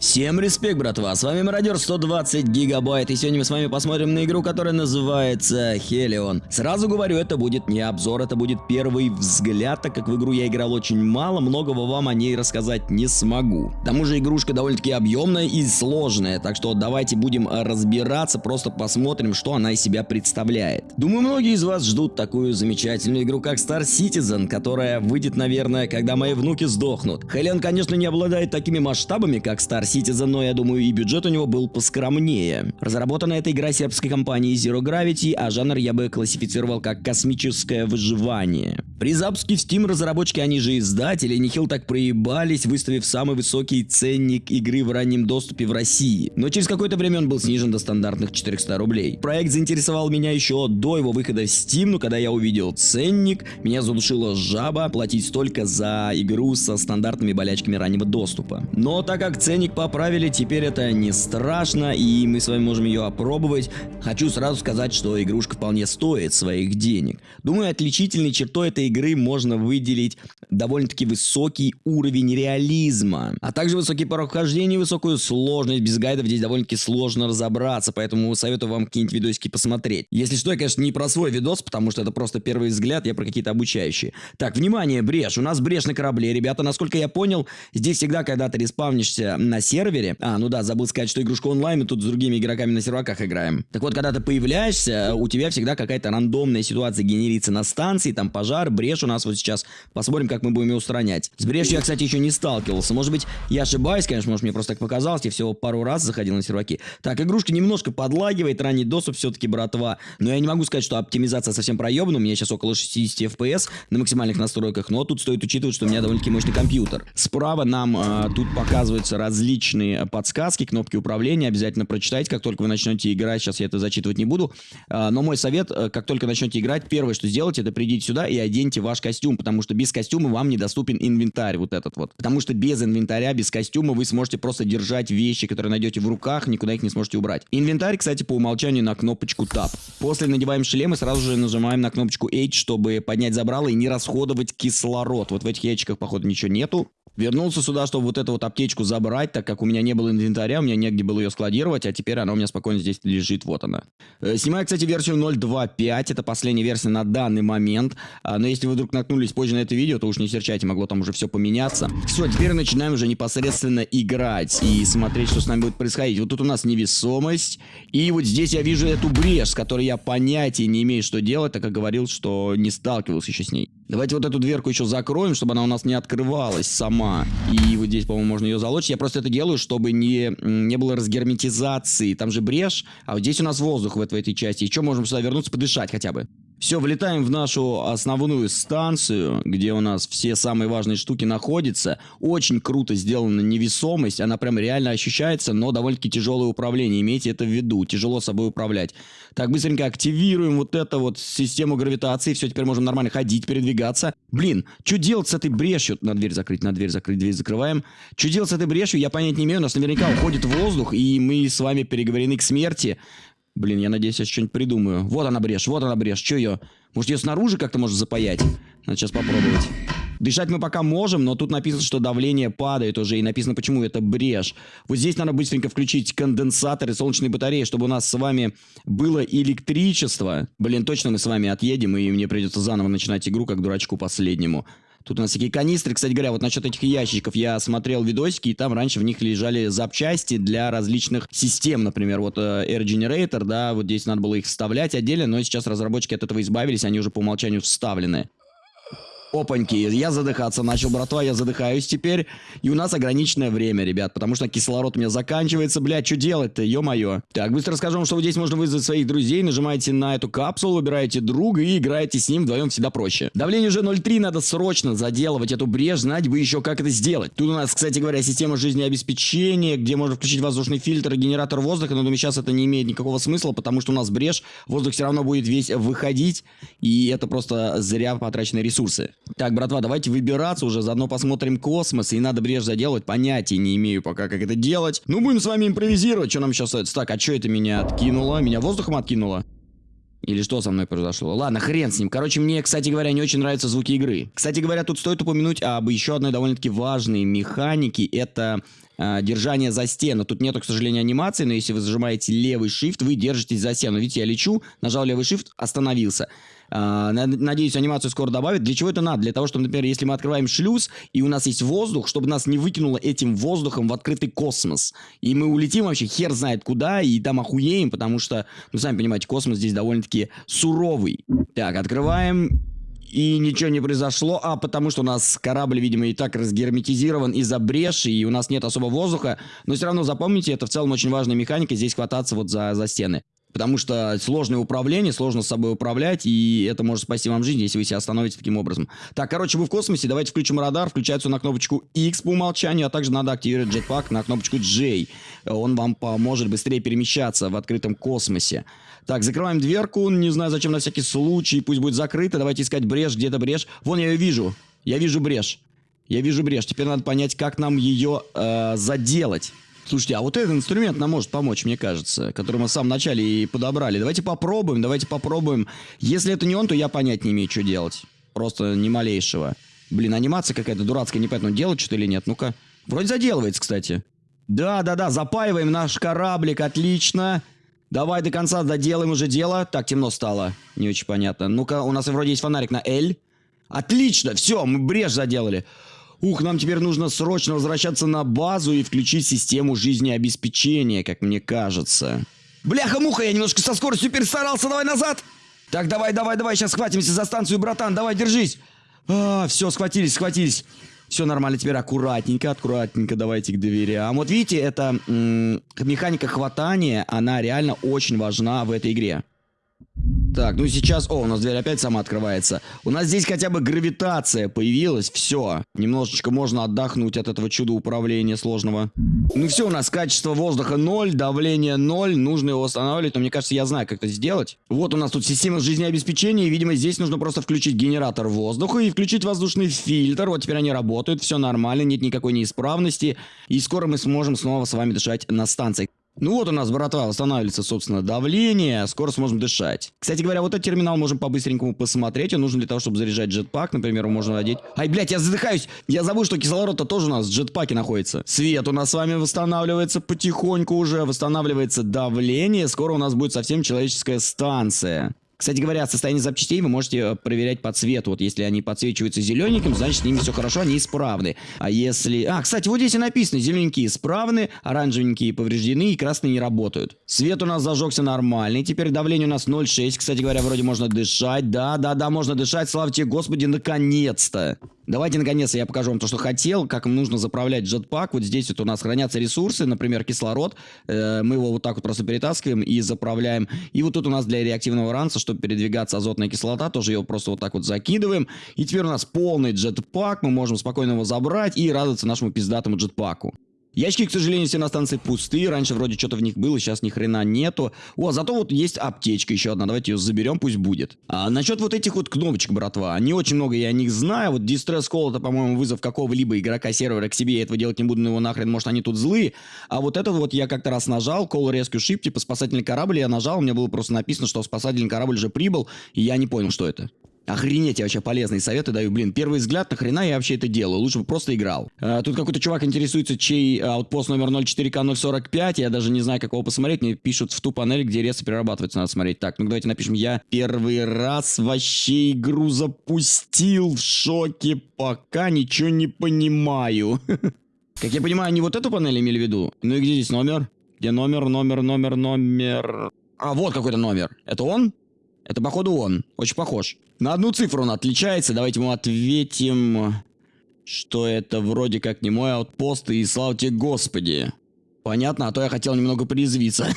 Всем респект, братва, с вами Мародер 120 гигабайт, и сегодня мы с вами посмотрим на игру, которая называется Хелион. Сразу говорю, это будет не обзор, это будет первый взгляд, так как в игру я играл очень мало, многого вам о ней рассказать не смогу. К тому же игрушка довольно-таки объемная и сложная, так что давайте будем разбираться, просто посмотрим, что она из себя представляет. Думаю, многие из вас ждут такую замечательную игру, как Star Citizen, которая выйдет, наверное, когда мои внуки сдохнут. Хелион, конечно, не обладает такими масштабами, как Star Citizen, но я думаю и бюджет у него был поскромнее. Разработана эта игра сербской компанией Zero Gravity, а жанр я бы классифицировал как космическое выживание. При запуске в Steam разработчики, они же издатели, нехил так проебались, выставив самый высокий ценник игры в раннем доступе в России. Но через какое-то время он был снижен до стандартных 400 рублей. Проект заинтересовал меня еще до его выхода в Steam, но когда я увидел ценник, меня задушила жаба платить столько за игру со стандартными болячками раннего доступа. Но так как ценник поправили, теперь это не страшно, и мы с вами можем ее опробовать. Хочу сразу сказать, что игрушка вполне стоит своих денег. Думаю, отличительной чертой этой игры можно выделить довольно-таки высокий уровень реализма, а также высокий порог вхождения и высокую сложность. Без гайдов здесь довольно-таки сложно разобраться, поэтому советую вам какие-нибудь видосики посмотреть. Если что, я, конечно, не про свой видос, потому что это просто первый взгляд, я про какие-то обучающие. Так, внимание, брешь. У нас брешь на корабле, ребята, насколько я понял, здесь всегда, когда ты респавнишься на сервере. А, ну да, забыл сказать, что игрушка онлайн, мы тут с другими игроками на серваках играем. Так вот, когда ты появляешься, у тебя всегда какая-то рандомная ситуация генерится на станции, там пожар, брешь у нас вот сейчас. Посмотрим, как мы будем ее устранять. С брешью я, кстати, еще не сталкивался. Может быть, я ошибаюсь, конечно, может, мне просто так показалось, я всего пару раз заходил на серваки. Так, игрушка немножко подлагивает, ранний доступ все-таки, братва. Но я не могу сказать, что оптимизация совсем проебана. У меня сейчас около 60 FPS на максимальных настройках, но тут стоит учитывать, что у меня довольно-таки мощный компьютер. Справа нам э, тут показываются различные подсказки, кнопки управления. Обязательно прочитайте, как только вы начнете играть. Сейчас я это зачитывать не буду. Э, но мой совет, э, как только начнете играть, первое, что сделайте, это придите сюда и оденьте ваш костюм, потому что без костюма вам недоступен инвентарь вот этот вот. Потому что без инвентаря, без костюма вы сможете просто держать вещи, которые найдете в руках, никуда их не сможете убрать. Инвентарь, кстати, по умолчанию на кнопочку Tab. После надеваем шлем и сразу же нажимаем на кнопочку H, чтобы поднять забрало и не расходовать кислород. Вот в этих ящиках, походу, ничего нету. Вернулся сюда, чтобы вот эту вот аптечку забрать, так как у меня не было инвентаря, у меня негде было ее складировать, а теперь она у меня спокойно здесь лежит, вот она. Э, снимаю, кстати, версию 0.2.5, это последняя версия на данный момент, а, но если вы вдруг наткнулись позже на это видео, то уж не серчайте, могло там уже все поменяться. Все, теперь начинаем уже непосредственно играть и смотреть, что с нами будет происходить. Вот тут у нас невесомость, и вот здесь я вижу эту брешь, с которой я понятия не имею, что делать, так как говорил, что не сталкивался еще с ней. Давайте вот эту дверку еще закроем, чтобы она у нас не открывалась сама. И вот здесь, по-моему, можно ее залочить. Я просто это делаю, чтобы не, не было разгерметизации. Там же брешь, а вот здесь у нас воздух в, в этой части. Что, можем сюда вернуться, подышать хотя бы. Все, влетаем в нашу основную станцию, где у нас все самые важные штуки находятся. Очень круто сделана невесомость, она прям реально ощущается, но довольно-таки тяжелое управление, имейте это в виду, тяжело собой управлять. Так, быстренько активируем вот эту вот систему гравитации, все, теперь можем нормально ходить, передвигаться. Блин, что делать с этой брешью? На дверь закрыть, на дверь закрыть, дверь закрываем. Что делать с этой брешью, я понять не имею, у нас наверняка уходит воздух, и мы с вами переговорены к смерти. Блин, я надеюсь, я что-нибудь придумаю. Вот она брешь, вот она брешь. Что ее? Может, ее снаружи как-то можно запаять? Надо сейчас попробовать. Дышать мы пока можем, но тут написано, что давление падает уже, и написано, почему это брешь. Вот здесь надо быстренько включить конденсаторы солнечной батареи, чтобы у нас с вами было электричество. Блин, точно мы с вами отъедем, и мне придется заново начинать игру, как дурачку последнему. Тут у нас такие канистры. Кстати говоря, вот насчет этих ящичков я смотрел видосики, и там раньше в них лежали запчасти для различных систем. Например, вот э, Air Generator, да, вот здесь надо было их вставлять отдельно, но сейчас разработчики от этого избавились, они уже по умолчанию вставлены. Опаньки, я задыхаться начал, братва, я задыхаюсь теперь. И у нас ограниченное время, ребят, потому что кислород у меня заканчивается. Блядь, что делать-то, ё-моё. Так, быстро расскажу вам, что вот здесь можно вызвать своих друзей. Нажимаете на эту капсулу, выбираете друга и играете с ним вдвоем всегда проще. Давление уже 0,3, надо срочно заделывать эту брешь, знать бы еще, как это сделать. Тут у нас, кстати говоря, система жизнеобеспечения, где можно включить воздушный фильтр и генератор воздуха, но думаю, сейчас это не имеет никакого смысла, потому что у нас брешь, воздух все равно будет весь выходить, и это просто зря потраченные ресурсы. Так, братва, давайте выбираться уже, заодно посмотрим космос, и надо брешь заделать, понятия не имею пока, как это делать. Ну, будем с вами импровизировать, что нам сейчас. Так, а что это меня откинуло? Меня воздухом откинуло? Или что со мной произошло? Ладно, хрен с ним. Короче, мне, кстати говоря, не очень нравятся звуки игры. Кстати говоря, тут стоит упомянуть об еще одной довольно-таки важной механике. Это э, держание за стену. Тут нету, к сожалению, анимации, но если вы зажимаете левый shift, вы держитесь за стену. Видите, я лечу, нажал левый shift, остановился. А, надеюсь, анимацию скоро добавят. Для чего это надо? Для того, чтобы, например, если мы открываем шлюз, и у нас есть воздух, чтобы нас не выкинуло этим воздухом в открытый космос. И мы улетим вообще хер знает куда, и там охуеем, потому что, ну, сами понимаете, космос здесь довольно-таки суровый. Так, открываем и ничего не произошло, а потому что у нас корабль, видимо, и так разгерметизирован из-за бреши, и у нас нет особо воздуха, но все равно запомните, это в целом очень важная механика, здесь хвататься вот за, за стены. Потому что сложное управление, сложно с собой управлять, и это может спасти вам жизнь, если вы себя остановите таким образом. Так, короче, вы в космосе, давайте включим радар, включается на кнопочку X по умолчанию, а также надо активировать джетпак на кнопочку J. Он вам поможет быстрее перемещаться в открытом космосе. Так, закрываем дверку, не знаю зачем, на всякий случай, пусть будет закрыто, давайте искать брешь, где-то брешь. Вон я ее вижу, я вижу брешь. Я вижу брешь, теперь надо понять, как нам ее э, заделать. Слушайте, а вот этот инструмент нам может помочь, мне кажется, который мы в самом начале и подобрали. Давайте попробуем, давайте попробуем. Если это не он, то я понять не имею, что делать. Просто ни малейшего. Блин, анимация какая-то дурацкая, непонятно, делать что-то или нет. Ну-ка. Вроде заделывается, кстати. Да-да-да, запаиваем наш кораблик, отлично. Давай до конца доделаем уже дело. Так, темно стало. Не очень понятно. Ну-ка, у нас вроде есть фонарик на L. Отлично, все, мы брешь заделали. Ух, нам теперь нужно срочно возвращаться на базу и включить систему жизнеобеспечения, как мне кажется. Бляха-муха, я немножко со скоростью перестарался, давай назад! Так, давай, давай, давай, сейчас схватимся за станцию, братан, давай, держись! А, все, схватились, схватились. Все нормально, теперь аккуратненько, аккуратненько давайте к дверям. Вот видите, эта механика хватания, она реально очень важна в этой игре. Так, ну сейчас... О, у нас дверь опять сама открывается. У нас здесь хотя бы гравитация появилась. Все. Немножечко можно отдохнуть от этого чуда управления сложного. Ну все, у нас качество воздуха 0, давление 0. Нужно его восстанавливать, но мне кажется, я знаю, как это сделать. Вот у нас тут система жизнеобеспечения. И, видимо, здесь нужно просто включить генератор воздуха и включить воздушный фильтр. Вот теперь они работают, все нормально, нет никакой неисправности. И скоро мы сможем снова с вами дышать на станции. Ну вот у нас, братва, восстанавливается, собственно, давление, скоро сможем дышать. Кстати говоря, вот этот терминал можем по-быстренькому посмотреть, он нужен для того, чтобы заряжать джетпак, например, можно надеть. Ай, блядь, я задыхаюсь, я забыл, что кислород-то тоже у нас в джетпаке находится. Свет у нас с вами восстанавливается потихоньку уже, восстанавливается давление, скоро у нас будет совсем человеческая станция. Кстати говоря, состояние запчастей вы можете э, проверять по цвету. Вот если они подсвечиваются зелененьким, значит с ними все хорошо, они исправны. А если... А, кстати, вот здесь и написано, зелененькие исправны, оранжевенькие повреждены и красные не работают. Свет у нас зажегся нормальный, теперь давление у нас 0,6. Кстати говоря, вроде можно дышать. Да, да, да, можно дышать, слава тебе, Господи, наконец-то. Давайте, наконец-то, я покажу вам то, что хотел, как нужно заправлять джетпак. Вот здесь вот у нас хранятся ресурсы, например, кислород. Э, мы его вот так вот просто перетаскиваем и заправляем. И вот тут у нас для реактивного ранца, чтобы передвигаться азотная кислота, тоже его просто вот так вот закидываем. И теперь у нас полный джетпак, мы можем спокойно его забрать и радоваться нашему пиздатому джетпаку. Ящики, к сожалению, все на станции пустые. Раньше вроде что-то в них было, сейчас ни хрена нету. О, зато вот есть аптечка еще одна. Давайте ее заберем, пусть будет. А насчет вот этих вот кнопочек, братва. Не очень много я о них знаю. Вот Distress Call это, по-моему, вызов какого-либо игрока сервера к себе. Я этого делать не буду, но его нахрен, может, они тут злые. А вот этот вот я как-то раз нажал. Call Rescue Ship, типа спасательный корабль. Я нажал, у меня было просто написано, что спасательный корабль уже прибыл. И я не понял, что это. Охренеть, я вообще полезные советы даю. Блин, первый взгляд, нахрена я вообще это делаю? Лучше бы просто играл. А, тут какой-то чувак интересуется, чей аутпост номер 04К045. Я даже не знаю, как его посмотреть. Мне пишут в ту панель, где резко перерабатывается, надо смотреть. Так, ну давайте напишем. Я первый раз вообще игру запустил в шоке, пока ничего не понимаю. Как я понимаю, они вот эту панель имели в виду? Ну и где здесь номер? Где номер, номер, номер, номер? А, вот какой-то номер. Это он? Это, походу, он. Очень похож. На одну цифру он отличается. Давайте ему ответим, что это вроде как не мой аутпост, и слава тебе, Господи. Понятно, а то я хотел немного призвиться.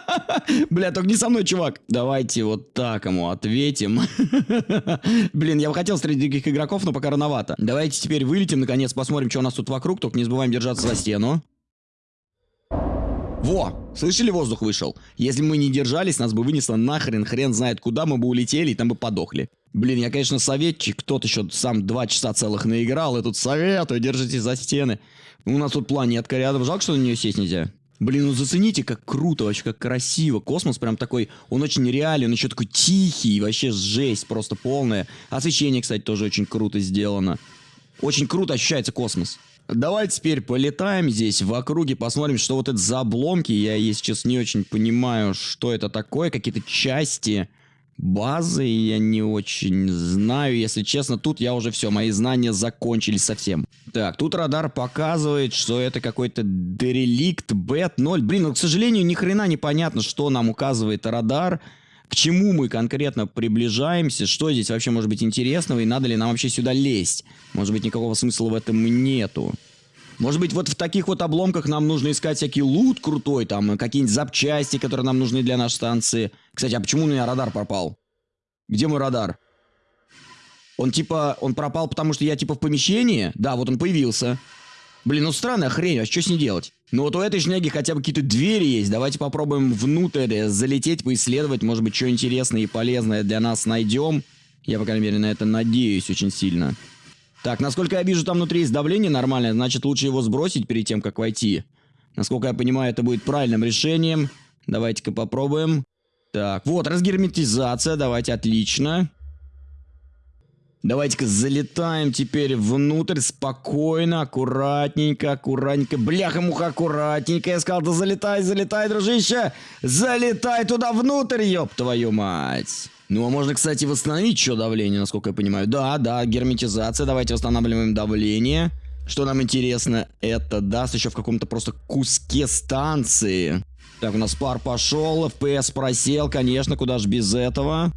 Бля, только не со мной, чувак. Давайте вот так ему ответим. Блин, я бы хотел встретить других игроков, но пока рановато. Давайте теперь вылетим, наконец, посмотрим, что у нас тут вокруг. Только не забываем держаться за стену. Во! Слышали, воздух вышел? Если мы не держались, нас бы вынесло нахрен, хрен знает куда, мы бы улетели и там бы подохли. Блин, я, конечно, советчик, кто-то еще сам два часа целых наиграл, и тут советую, держитесь за стены. У нас тут планетка рядом, жалко, что на нее сесть нельзя. Блин, ну зацените, как круто, вообще, как красиво. Космос прям такой, он очень реален, еще такой тихий, вообще жесть просто полная. Освещение, кстати, тоже очень круто сделано. Очень круто ощущается космос. Давайте теперь полетаем здесь в округе, посмотрим, что вот это за обломки. Я, если честно, не очень понимаю, что это такое. Какие-то части базы я не очень знаю. Если честно, тут я уже все, мои знания закончились совсем. Так, тут радар показывает, что это какой-то дереликт Бэт-0. Блин, ну, к сожалению, ни хрена не понятно, что нам указывает радар к чему мы конкретно приближаемся, что здесь вообще может быть интересного и надо ли нам вообще сюда лезть. Может быть никакого смысла в этом нету. Может быть вот в таких вот обломках нам нужно искать всякий лут крутой, там какие-нибудь запчасти, которые нам нужны для нашей станции. Кстати, а почему у меня радар пропал? Где мой радар? Он типа, он пропал, потому что я типа в помещении? Да, вот он появился. Блин, ну странная хрень, а что с ней делать? Ну вот у этой шняги хотя бы какие-то двери есть. Давайте попробуем внутрь залететь, поисследовать. Может быть, что интересное и полезное для нас найдем. Я, по крайней мере, на это надеюсь очень сильно. Так, насколько я вижу, там внутри есть давление нормальное. Значит, лучше его сбросить перед тем, как войти. Насколько я понимаю, это будет правильным решением. Давайте-ка попробуем. Так, вот, разгерметизация. Давайте, отлично. Давайте-ка залетаем теперь внутрь спокойно, аккуратненько, аккуратненько. Бляха-муха, аккуратненько. Я сказал, да залетай, залетай, дружище. Залетай туда внутрь, ёб твою мать. Ну, а можно, кстати, восстановить еще давление, насколько я понимаю. Да, да, герметизация. Давайте восстанавливаем давление. Что нам интересно, это даст еще в каком-то просто куске станции. Так, у нас пар пошел, FPS просел, конечно, куда же без этого.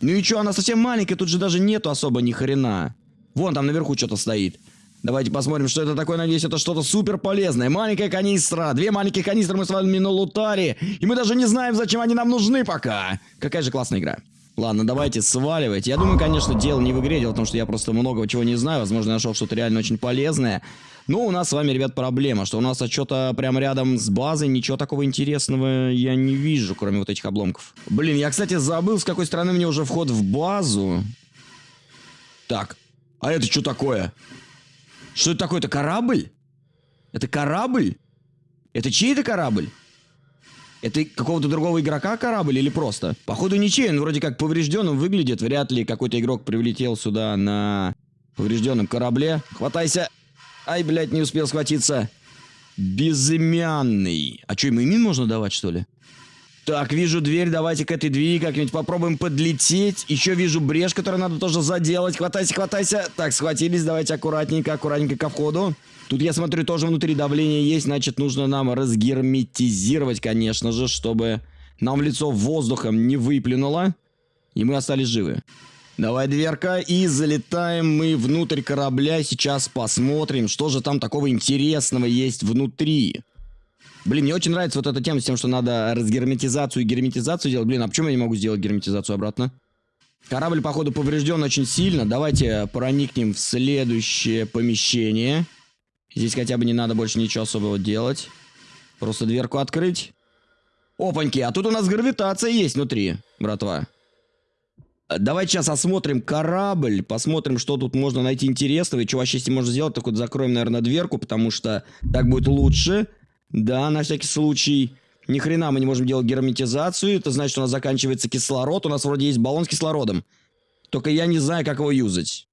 Ну и что, она совсем маленькая, тут же даже нету особо ни хрена. Вон там наверху что-то стоит. Давайте посмотрим, что это такое. Надеюсь, это что-то супер полезное. Маленькая канистра. Две маленькие канистры мы с вами налутали. И мы даже не знаем, зачем они нам нужны пока. Какая же классная игра. Ладно, давайте сваливать. Я думаю, конечно, дело не в игре, дело в том, что я просто много чего не знаю. Возможно, нашел что-то реально очень полезное. Но у нас с вами, ребят, проблема, что у нас что-то прямо рядом с базой, ничего такого интересного я не вижу, кроме вот этих обломков. Блин, я, кстати, забыл, с какой стороны мне уже вход в базу. Так, а это что такое? Что это такое? Это корабль? Это корабль? Это чей это корабль? Это какого-то другого игрока корабль или просто? Походу ничей, он вроде как поврежденным выглядит. Вряд ли какой-то игрок прилетел сюда на поврежденном корабле. Хватайся. Ай, блядь, не успел схватиться. Безымянный. А что, ему имин можно давать, что ли? Так, вижу дверь, давайте к этой двери как-нибудь попробуем подлететь. Еще вижу брешь, которую надо тоже заделать. Хватайся, хватайся. Так, схватились, давайте аккуратненько, аккуратненько ко входу. Тут, я смотрю, тоже внутри давление есть, значит, нужно нам разгерметизировать, конечно же, чтобы нам в лицо воздухом не выплюнуло, и мы остались живы. Давай, дверка, и залетаем мы внутрь корабля. Сейчас посмотрим, что же там такого интересного есть внутри. Блин, мне очень нравится вот эта тема с тем, что надо разгерметизацию и герметизацию делать. Блин, а почему я не могу сделать герметизацию обратно? Корабль, походу, поврежден очень сильно. Давайте проникнем в следующее помещение. Здесь хотя бы не надо больше ничего особого делать. Просто дверку открыть. Опаньки, а тут у нас гравитация есть внутри, братва. Давайте сейчас осмотрим корабль, посмотрим, что тут можно найти интересного и что вообще с ним можно сделать. Так вот закроем, наверное, дверку, потому что так будет лучше. Да, на всякий случай. Ни хрена мы не можем делать герметизацию. Это значит, у нас заканчивается кислород. У нас вроде есть баллон с кислородом. Только я не знаю, как его юзать.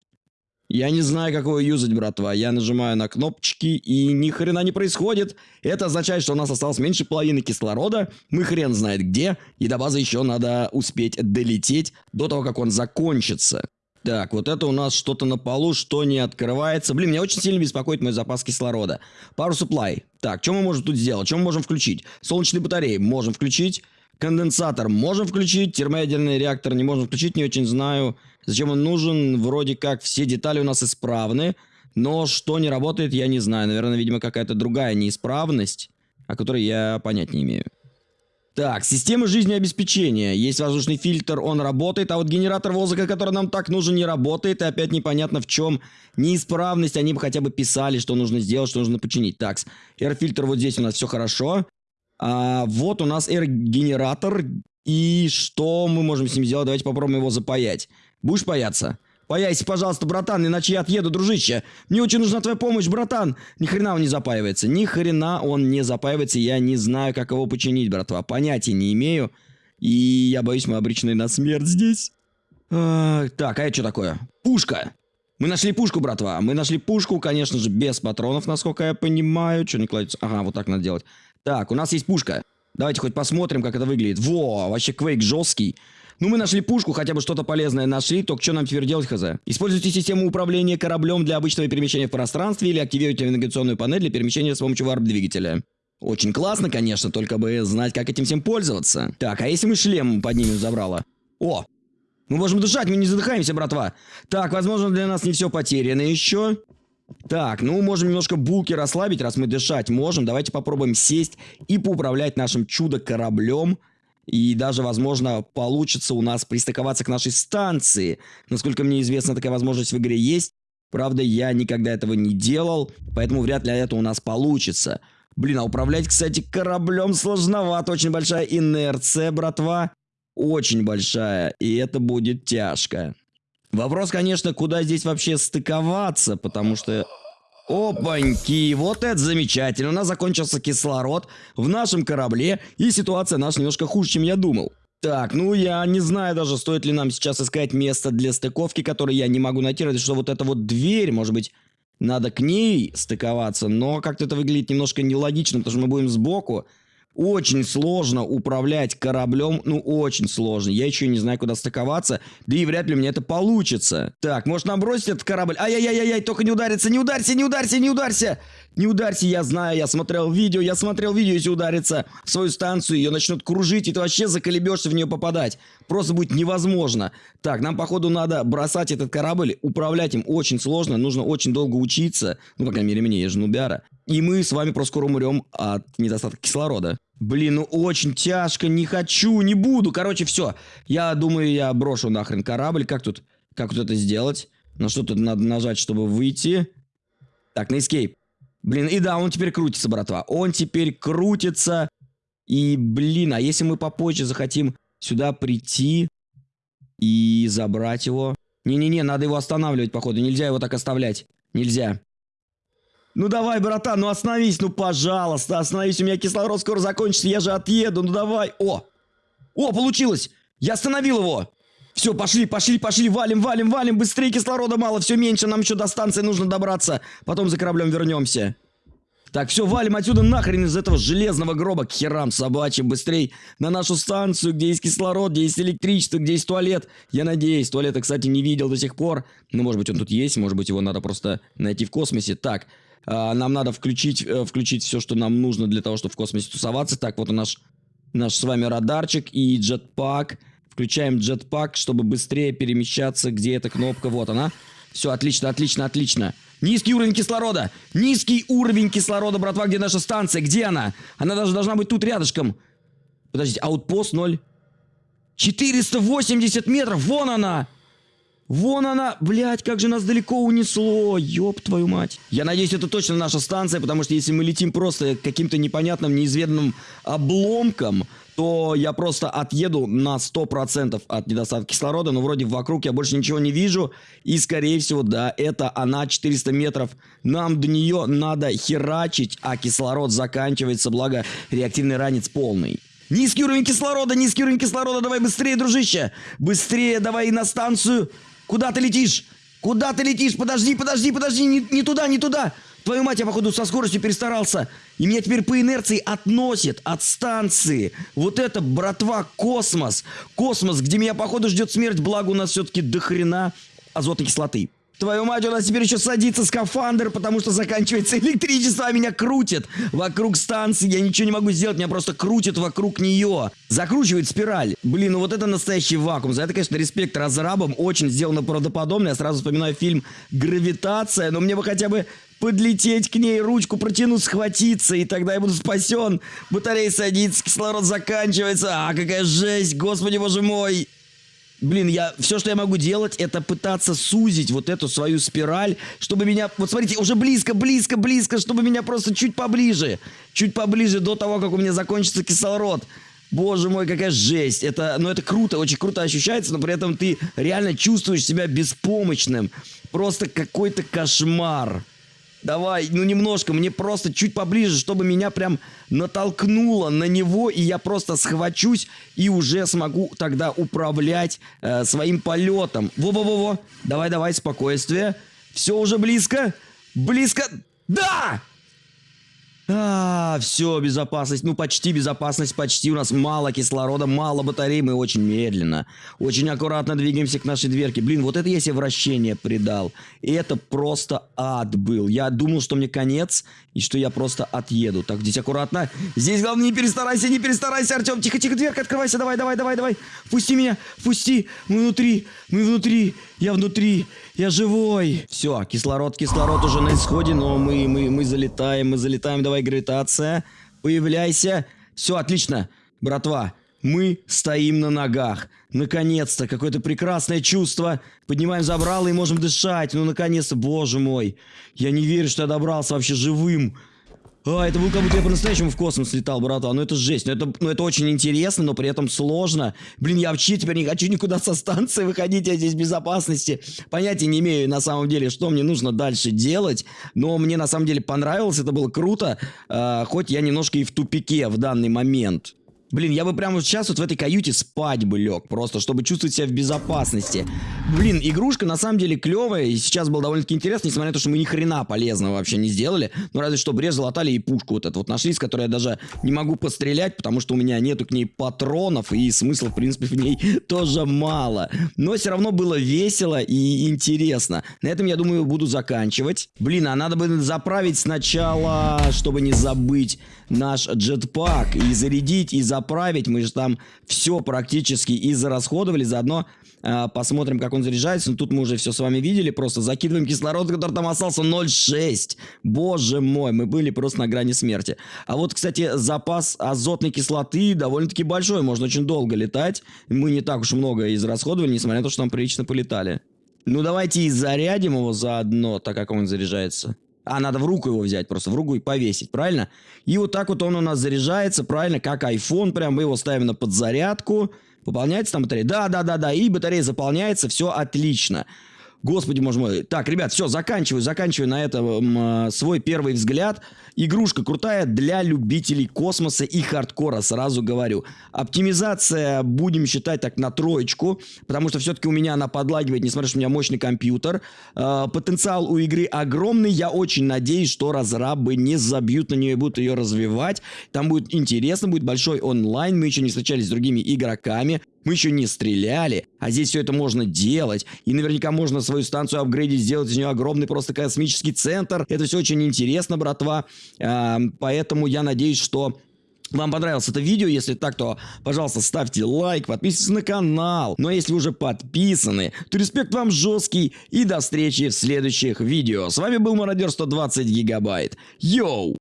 Я не знаю, как его юзать, братва. Я нажимаю на кнопочки, и ни хрена не происходит. Это означает, что у нас осталось меньше половины кислорода. Мы хрен знает где. И до базы еще надо успеть долететь до того, как он закончится. Так, вот это у нас что-то на полу, что не открывается. Блин, меня очень сильно беспокоит мой запас кислорода. Пару supply. Так, что мы можем тут сделать? Что мы можем включить? Солнечные батареи можем включить. Конденсатор можем включить. Термоядерный реактор не можем включить, не очень знаю. Зачем он нужен? Вроде как все детали у нас исправны. Но что не работает, я не знаю. Наверное, видимо, какая-то другая неисправность, о которой я понять не имею. Так, система жизнеобеспечения. Есть воздушный фильтр, он работает, а вот генератор воздуха, который нам так нужен, не работает. И опять непонятно в чем неисправность. Они бы хотя бы писали, что нужно сделать, что нужно починить. Так, air-фильтр вот здесь у нас все хорошо. А, вот у нас air-генератор. И что мы можем с ним сделать? Давайте попробуем его запаять. Будешь паяться? Появись, пожалуйста, братан, иначе я отъеду, дружище. Мне очень нужна твоя помощь, братан. Ни хрена он не запаивается. Ни хрена он не запаивается. Я не знаю, как его починить, братва. Понятия не имею. И я боюсь, мы обречены на смерть здесь. А, так, а это что такое? Пушка. Мы нашли пушку, братва. Мы нашли пушку, конечно же, без патронов, насколько я понимаю. Что не кладется? Ага, вот так надо делать. Так, у нас есть пушка. Давайте хоть посмотрим, как это выглядит. Во, вообще квейк жесткий. Ну, мы нашли пушку, хотя бы что-то полезное нашли, только что нам теперь делать, хз? Используйте систему управления кораблем для обычного перемещения в пространстве или активируйте навигационную панель для перемещения с помощью варп-двигателя. Очень классно, конечно, только бы знать, как этим всем пользоваться. Так, а если мы шлем поднимем забрало? О, мы можем дышать, мы не задыхаемся, братва. Так, возможно, для нас не все потеряно еще. Так, ну можем немножко булки расслабить, раз мы дышать можем. Давайте попробуем сесть и поуправлять нашим чудо-кораблем. И даже, возможно, получится у нас пристыковаться к нашей станции. Насколько мне известно, такая возможность в игре есть. Правда, я никогда этого не делал, поэтому вряд ли это у нас получится. Блин, а управлять, кстати, кораблем сложновато. Очень большая инерция, братва. Очень большая. И это будет тяжко. Вопрос, конечно, куда здесь вообще стыковаться, потому что... Опаньки, вот это замечательно. У нас закончился кислород в нашем корабле, и ситуация наша немножко хуже, чем я думал. Так, ну я не знаю даже, стоит ли нам сейчас искать место для стыковки, которое я не могу найти, разве что вот эта вот дверь, может быть, надо к ней стыковаться, но как-то это выглядит немножко нелогично, потому что мы будем сбоку. Очень сложно управлять кораблем, ну очень сложно. Я еще не знаю, куда стыковаться, да и вряд ли меня это получится. Так, может нам бросить этот корабль? Ай-яй-яй-яй, только не удариться, не ударься, не ударься, не ударься! Не ударься, я знаю, я смотрел видео, я смотрел видео, если удариться в свою станцию, ее начнут кружить, и ты вообще заколебешься в нее попадать. Просто будет невозможно. Так, нам, походу, надо бросать этот корабль, управлять им очень сложно, нужно очень долго учиться. Ну, по крайней мере, мне, я же нубяра. И мы с вами просто скоро умрем от недостатка кислорода. Блин, ну очень тяжко, не хочу, не буду. Короче, все. Я думаю, я брошу нахрен корабль. Как тут, как тут это сделать? На что тут надо нажать, чтобы выйти? Так, на escape. Блин, и да, он теперь крутится, братва. Он теперь крутится. И, блин, а если мы попозже захотим сюда прийти и забрать его? Не-не-не, надо его останавливать, походу. Нельзя его так оставлять. Нельзя. Ну давай, братан, ну остановись, ну пожалуйста, остановись, у меня кислород скоро закончится, я же отъеду, ну давай. О, о, получилось, я остановил его. Все, пошли, пошли, пошли, валим, валим, валим, быстрее кислорода мало, все меньше, нам еще до станции нужно добраться, потом за кораблем вернемся. Так, все, валим отсюда нахрен из этого железного гроба к херам собачьим, быстрей на нашу станцию, где есть кислород, где есть электричество, где есть туалет. Я надеюсь, туалета, кстати, не видел до сих пор. Ну, может быть, он тут есть, может быть, его надо просто найти в космосе. Так, а, нам надо включить, э, включить все, что нам нужно для того, чтобы в космосе тусоваться. Так, вот наш, наш с вами радарчик и джетпак. Включаем джетпак, чтобы быстрее перемещаться. Где эта кнопка? Вот она. Все, отлично, отлично, отлично. Низкий уровень кислорода. Низкий уровень кислорода, братва. Где наша станция? Где она? Она даже должна быть тут рядышком. Подождите, аутпост 0. 480 метров. Вон она. Вон она, блядь, как же нас далеко унесло, ёб твою мать. Я надеюсь, это точно наша станция, потому что если мы летим просто каким-то непонятным, неизведанным обломком, то я просто отъеду на 100% от недостатка кислорода, но вроде вокруг я больше ничего не вижу, и скорее всего, да, это она 400 метров. Нам до нее надо херачить, а кислород заканчивается, благо реактивный ранец полный. Низкий уровень кислорода, низкий уровень кислорода, давай быстрее, дружище, быстрее давай на станцию. Куда ты летишь? Куда ты летишь? Подожди, подожди, подожди, не, не туда, не туда. Твою мать, я, походу, со скоростью перестарался. И меня теперь по инерции относит от станции. Вот это, братва, космос. Космос, где меня, походу, ждет смерть. Благо, у нас все-таки дохрена азотной кислоты. Твою мать, у нас теперь еще садится скафандр, потому что заканчивается электричество, а меня крутит вокруг станции. Я ничего не могу сделать, меня просто крутит вокруг нее. Закручивает спираль. Блин, ну вот это настоящий вакуум. За это, конечно, респект разрабам. Очень сделано правдоподобно. Я сразу вспоминаю фильм «Гравитация», но мне бы хотя бы подлететь к ней, ручку протянуть, схватиться, и тогда я буду спасен. Батарея садится, кислород заканчивается. А, какая жесть, господи боже мой. Блин, я все, что я могу делать, это пытаться сузить вот эту свою спираль, чтобы меня... Вот смотрите, уже близко, близко, близко, чтобы меня просто чуть поближе. Чуть поближе до того, как у меня закончится кислород. Боже мой, какая жесть. Это, ну, это круто, очень круто ощущается, но при этом ты реально чувствуешь себя беспомощным. Просто какой-то кошмар. Давай, ну немножко, мне просто чуть поближе, чтобы меня прям натолкнуло на него, и я просто схвачусь и уже смогу тогда управлять э, своим полетом. Во-во-во-во, давай-давай, спокойствие. Все уже близко, близко, да! А, все, безопасность, ну почти безопасность, почти. У нас мало кислорода, мало батарей, мы очень медленно, очень аккуратно двигаемся к нашей дверке. Блин, вот это я себе вращение придал. И это просто ад был. Я думал, что мне конец, и что я просто отъеду. Так, здесь аккуратно. Здесь главное не перестарайся, не перестарайся, Артем. Тихо, тихо, дверка открывайся, давай, давай, давай, давай. Пусти меня, пусти. Мы внутри, мы внутри. Я внутри, я живой. Все, кислород, кислород уже на исходе, но мы, мы, мы залетаем, мы залетаем. Давай, гравитация, появляйся. Все, отлично, братва. Мы стоим на ногах. Наконец-то, какое-то прекрасное чувство. Поднимаем забрало и можем дышать. Ну, наконец-то, боже мой. Я не верю, что я добрался вообще живым. А, это был как будто я по-настоящему в космос летал, братан. Ну это жесть. Ну это, ну это очень интересно, но при этом сложно. Блин, я вообще теперь не хочу никуда со станции выходить, я здесь в безопасности. Понятия не имею на самом деле, что мне нужно дальше делать. Но мне на самом деле понравилось, это было круто. А, хоть я немножко и в тупике в данный момент. Блин, я бы прямо сейчас вот в этой каюте спать бы лег, просто, чтобы чувствовать себя в безопасности. Блин, игрушка на самом деле клевая, и сейчас было довольно-таки интересно, несмотря на то, что мы ни хрена полезного вообще не сделали. Ну, разве что брез залатали и пушку вот эту вот нашли, с которой я даже не могу пострелять, потому что у меня нету к ней патронов, и смысла, в принципе, в ней тоже мало. Но все равно было весело и интересно. На этом, я думаю, буду заканчивать. Блин, а надо бы заправить сначала, чтобы не забыть наш джетпак, и зарядить, и заправить заправить. Мы же там все практически и зарасходовали. Заодно э, посмотрим, как он заряжается. Ну, тут мы уже все с вами видели. Просто закидываем кислород, который там остался 0,6. Боже мой, мы были просто на грани смерти. А вот, кстати, запас азотной кислоты довольно-таки большой. Можно очень долго летать. Мы не так уж много израсходовали, несмотря на то, что там прилично полетали. Ну, давайте и зарядим его заодно, так как он заряжается. А, надо в руку его взять, просто в руку и повесить, правильно? И вот так вот он у нас заряжается, правильно, как iPhone, прям мы его ставим на подзарядку. Пополняется там батарея? Да, да, да, да, и батарея заполняется, все отлично. Господи, боже мой. Так, ребят, все, заканчиваю, заканчиваю на этом э, свой первый взгляд. Игрушка крутая для любителей космоса и хардкора, сразу говорю. Оптимизация будем считать так на троечку, потому что все-таки у меня она подлагивает, несмотря что у меня мощный компьютер. Э, потенциал у игры огромный, я очень надеюсь, что разрабы не забьют на нее и будут ее развивать. Там будет интересно, будет большой онлайн, мы еще не встречались с другими игроками. Мы еще не стреляли, а здесь все это можно делать. И наверняка можно свою станцию апгрейдить, сделать из нее огромный просто космический центр. Это все очень интересно, братва. А, поэтому я надеюсь, что вам понравилось это видео, если так, то, пожалуйста, ставьте лайк, подписывайтесь на канал. Ну а если уже подписаны, то респект вам жесткий и до встречи в следующих видео. С вами был Мародер 120 Гигабайт. Йоу!